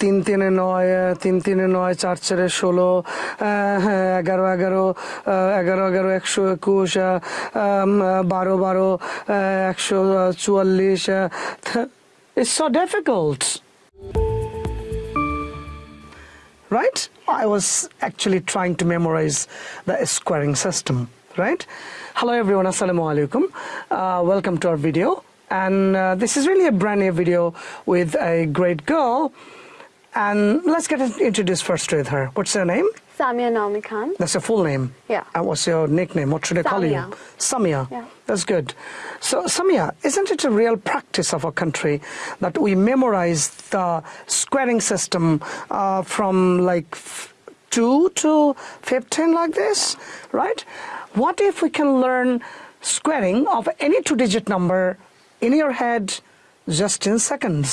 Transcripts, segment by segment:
তিন তিনে নয় তিন তিনে নয় চার চারে ষোলো হ্যাঁ এগারো এগারো এগারো এগারো একশো একুশ বারো বারো একশো চুয়াল্লিশ it's so difficult right? I was actually trying to memorize the squaring system, right? Hello everyone, Assalamu alaikum. Uh, welcome to our video. And uh, this is really a brand new video with a great girl. And let's get introduced first with her. What's her name? Samia Naomi Khan. That's your full name? Yeah. And what's your nickname? What should I call you? Samia. Samia. Yeah. That's good. So, Samia, isn't it a real practice of our country that we memorize the squaring system uh, from like 2 to 15 like this, right? What if we can learn squaring of any two digit number in your head just in seconds?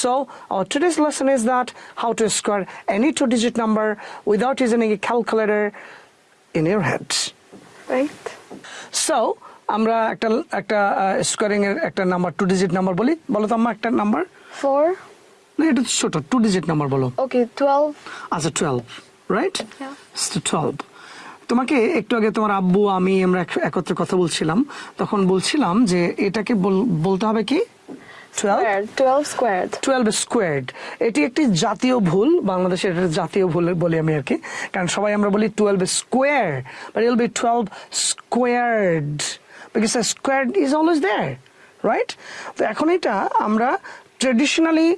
So our today's lesson is that how to square any two digit number without using a calculator in your head. Right? So আমরা একটা একটা squaring এর একটা number two digit number বলি বলো তো আমার একটা নাম্বার Four. না এটা তো ছোট টু ডিজিট নাম্বার বলো Okay, 12. আচ্ছা টুয়েলভ রাইট Yeah. টুয়েলভ তোমাকে একটু আগে তোমার আব্বু আমি আমরা এক- একত্রে কথা বলছিলাম। তখন বলছিলাম যে এটাকে বল- বলতে হবে কি? Twelve Squared. 12 squared. Twelve squared এটি একটি জাতীয় ভুল বাংলাদেশের জাতীয় ভুল বলি আমি আর কি কারণ সবাই আমরা বলি twelve square but I'll be twelve squared because squared is always there right তো এখন এটা আমরা ট্রেডিশনালি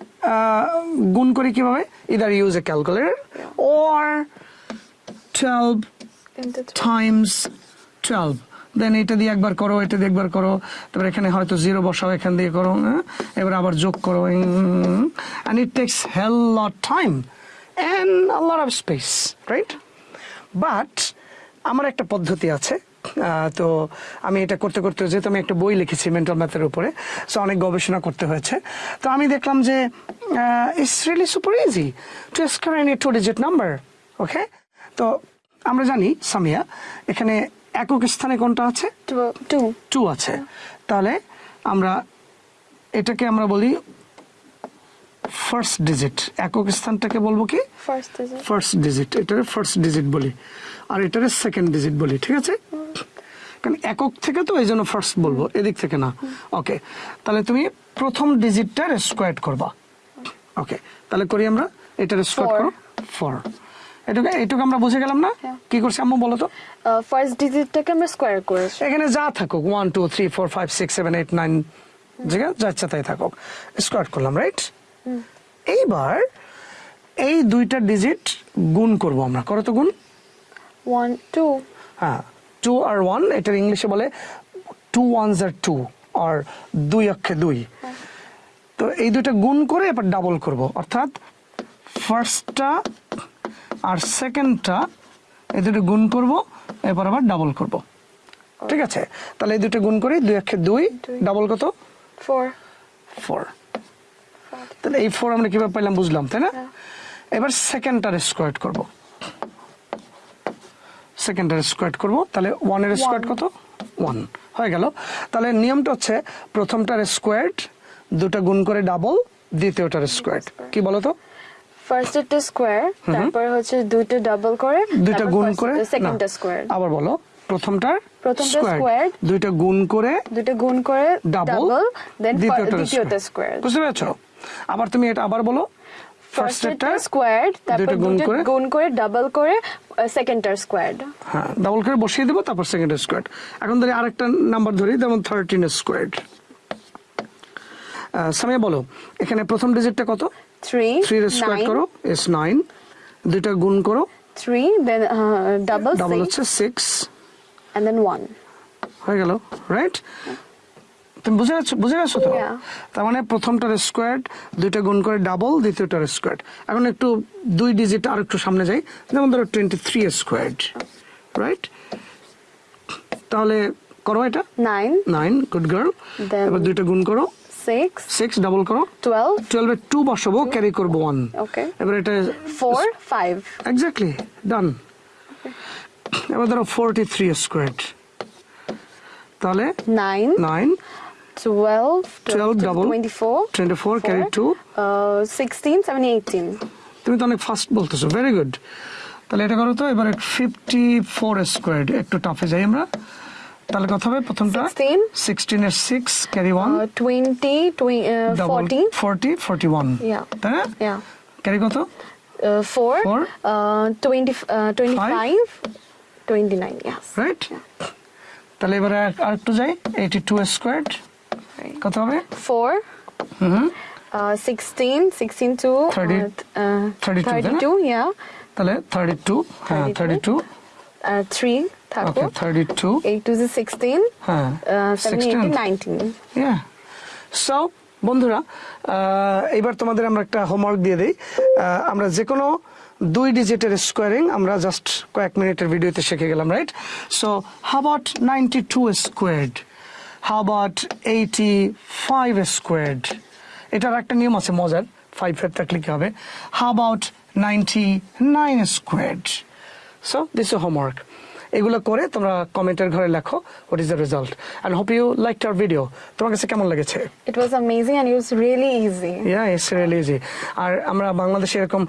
গুণ করি কীভাবে? Either use a calculator or twelve Into 12. Times twelve then এটা দিয়ে একবার করো, এটা দিয়ে একবার করো। তারপর এখানে হয়তো জিরো বসাও, এখান দিয়ে করো হ্যাঁ? এবার আবার যোগ করো। And it takes hell lot time and lot of space right but আমার একটা পদ্ধতি আছে। তো আমি এটা করতে করতে, যেহেতু আমি একটা বই লিখেছি মেন্টাল ম্যাথের উপরে সো অনেক গবেষণা করতে হয়েছে। তো আমি দেখলাম যে it's really super easy to square any two digit number okay তো আমরা জানি সামিয়া এখানে একক স্থানে কোনটা আছে. Two. টু। আছে। তাহলে আমরা এটাকে আমরা বলি ফার্স্ট ডিজিট একক স্থানটাকে বলব কি? ফার্স্ট ডিজিট এটার ফার্স্ট ডিজিট বলি। আর এটার সেকেন্ড ডিজিট বলি ঠিক আছে? কারণ একক থেকে তো এই জন্য ফার্স্ট বলব এদিক থেকে না। ওকে তাহলে তুমি প্রথম ডিজিটটার স্কোয়ার করবা। ওকে তাহলে করি আমরা এটার স্কোয়ার. করো। ফোর এটুকু এটুকু আমরা বুঝে গেলাম না? হ্যাঁ। কি করছি আম্মু বলো তো? first digitটাকে আমরা স্কোয়ার করেছি। এখানে যা থাকুক one two three four five six seven eight nine জায়গা যা ইচ্ছা তাই থাকুক। স্কোয়ার করলাম রাইট এইবার এই দুইটা ডিজিট গুণ করব আমরা। করো তো গুণ। ওয়ান টু হ্যাঁ টু আর ওয়ান এটার ইংলিশে বলে টু ওয়ানস আর টু আর দুই অক্ষে দুই। তো এই দুইটা গুণ করে এবার ডাবল করব। অর্থাৎ ফার্স্টটা আর সেকেন্ডটা এই দুটো গুণ করব এরপর আবার ডাবল করব। ঠিক আছে? তাহলে এই দুটো গুণ করি দুই অক্ষে দুই। ডাবল কত? ফোর ফোর তাহলে এই ফোর আমরা কীভাবে পাইলাম বুঝলাম তাই না? হ্যাঁ। এবার সেকেন্ডটার স্কোয়ার করব। সেকেন্ডটার স্কোয়ার করব তাহলে ওয়ানের স্কোয়ার কত? ওয়ান হয়ে গেল। তাহলে নিয়মটা হচ্ছে প্রথমটার স্কোয়ার দুটো গুণ করে ডাবল দ্বিতীয়টার স্কোয়ার কি বলো তো ফার্স্ট এটা স্কোয়ার তারপর হচ্ছে দুইটা ডাবল করে দুইটা গুণ করে? সেকেন্ডটা স্কোয়ার আবার বলো প্রথমটার প্রথমটা squared, দুইটা গুণ করে দুইটা গুণ করে ডাবল দেন দ্বিতীয়টা। স্কোয়ার বুঝতে পেরেছ? আবার তুমি এটা আবার বলো। ফার্স্ট ফার্স্টেরটা স্কোয়ার তারপর গুণ করে। গুণ করে ডাবল করে সেকেন্ডটার স্কোয়ার হ্যাঁ ডাবল করে বসিয়ে দেবো তারপর সেকেন্ড স্কোয়ার এখন ধরি আরেকটা নাম্বার ধরি যেমন থার্টিন স্কোয়ার সামিয়া বলো এখানে প্রথম ডিজিটটা কত? থ্রি থ্রি স্কোয়ার করো এস নাইন দুইটা গুণ করো থ্রি দেন ডাবল ডাবল হচ্ছে সিক্স and then one. হয়ে গেল রাইট তুমি বুঝে গেছো বুঝে গেছো তো. তার মানে প্রথমটার স্কোয়ার দুইটা গুণ করে ডাবল দ্বিতীয়টার স্কোয়ার এখন একটু দুই ডিজিট আর একটু সামনে যাই। যেমন ধরো টোয়েন্টি থ্রি স্কোয়ার রাইট তাহলে করো এটা। Nine, নাইন গুড গার্ল এবার দুইটা গুণ করো। Six, সিক্স ডাবল করো twelve, টুয়েলভে টু বসাবো ক্যারি করব ওয়ান Okay. এবার এটা four, five. এক্স্যাক্টলি ডান এবার ধরো ফোরটি থ্রি তাহলে Nine, nine 12, 12 to double. 24, 24 carry 2 uh, 16, 17, 18. তুমি তো অনেক ফাস্ট বলতেছো ভেরি গুড তাহলে এটা করো তো এবারে ফিফটি ফোর স্কোয়ার একটু টাফে যাই আমরা তাহলে কথা হবে প্রথমটা। 16 সিক্সটিন এর six carry one Uh, 20, 20 uh, 40, forty forty one Yeah. তাই না yeah. ক্যারি কত? Uh, 4, Four. Uh, 20, uh, 25, 29, yes. Right তাহলে এবারে আর- আর যাই। Eighty two square Right. কত হবে? 4, hmm uh, 16, 16 to Thirty- uh, th- uh, 32, 32, yeah. তাহলে থার্টি টু হ্যাঁ 32 two Uh, 3, okay 32, thirty two 8 to the 16, হ্যাঁ uh, 17, 16 18, 19. Yeah. So, বন্ধুরা এবার তোমাদের আমরা একটা হোমওয়ার্ক দিয়ে দিই। আমরা যে কোনো দুই ডিজিটের স্কোয়ারিং আমরা জাস্ট কয়েক মিনিটের ভিডিওতে শিখে গেলাম right so how about ninety two squared how about eighty five squared এটার একটা নিয়ম আছে মজার। ফাইভ ফাইভ থাকলে কি হবে। How about ninety nine squared so this homework এগুলো করে তোমরা কমেন্টের ঘরে লেখো what is the result and hope you like our video তোমার কাছে কেমন লেগেছে? It was amazing and it was really easy yeah it's really easy আর আমরা বাংলাদেশে এরকম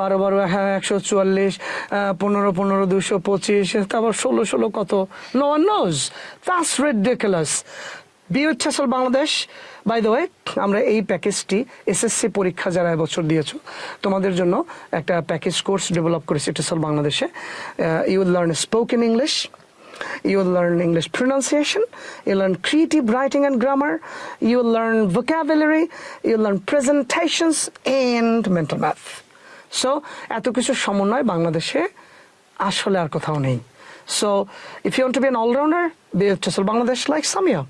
বারো বারো হ্যাঁ একশো চুয়াল্লিশ পনেরো পনেরো দুশো পঁচিশ তারপর ষোলো ষোলো কত? নো নোজ দ্যাটস রেডিকুলাস বিউটেসল বাংলাদেশ। বাই দ্য ওয়ে আমরা এই প্যাকেজটি এসএসসি পরীক্ষা যারা এবছর দিয়েছ তোমাদের জন্য একটা প্যাকেজ কোর্স ডেভেলপ করেছি টেসল বাংলাদেশে। You will learn spoken English You will learn English pronunciation, you'll learn creative writing and grammar, you'll learn vocabulary, you'll learn presentations and mental math. So, এত কিছু সমন্বয় বাংলাদেশে আসলে আর কোথাও নেই। So if you want to be an allrounder be TESOL Bangladesh like Samia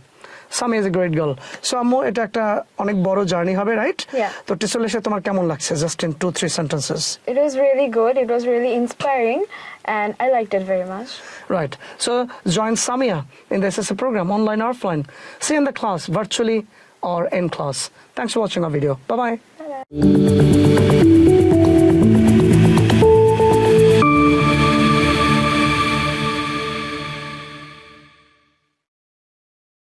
Samia is a great girl so আম্মু এটা একটা অনেক বড় জার্নি হবে রাইট Yeah. তো টেসল এসে তোমার কেমন লাগছে just in two three sentences It was really good. It was really inspiring, and I liked it very much. Right. So join Samia in the SSA program, online or offline. See you in the class, virtually or in class. Thanks for watching our video. Bye bye.